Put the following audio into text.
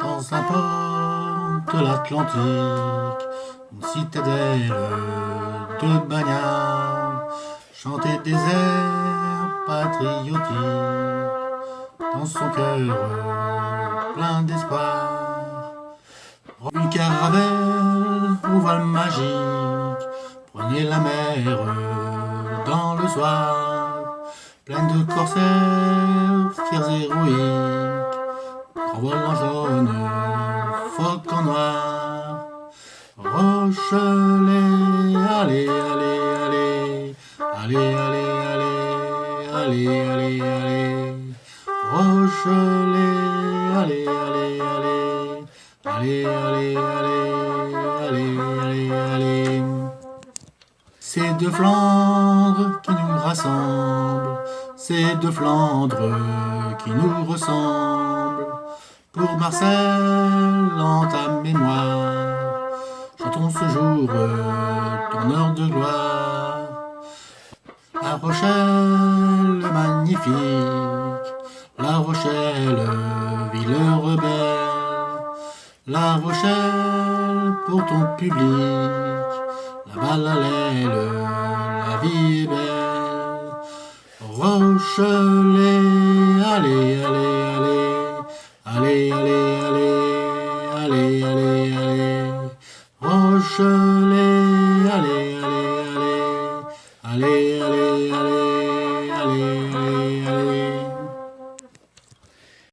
Dans un port de l'Atlantique, une citadelle de bagnards chantait des airs patriotiques dans son cœur plein d'espoir. Une caravelle au voile magique prenait la mer dans le soir, pleine de corsaires fiers héroïques, volant jaune, phoque en noir. Rochelet, allez, allez, allez, allez, allez, allez, allez, allez, allez, Rochelet, allez, allez, allez, allez, allez, allez, allez, allez, allez. C'est de Flandre qui nous rassemble, c'est de Flandre qui nous ressemble. Pour Marcel, en ta mémoire, chantons ce jour ton heure de gloire. La Rochelle magnifique, La Rochelle, ville rebelle, La Rochelle pour ton public, la l'aile, la vie est belle. Rochelet, allez, allez, allez, allez. Oh, je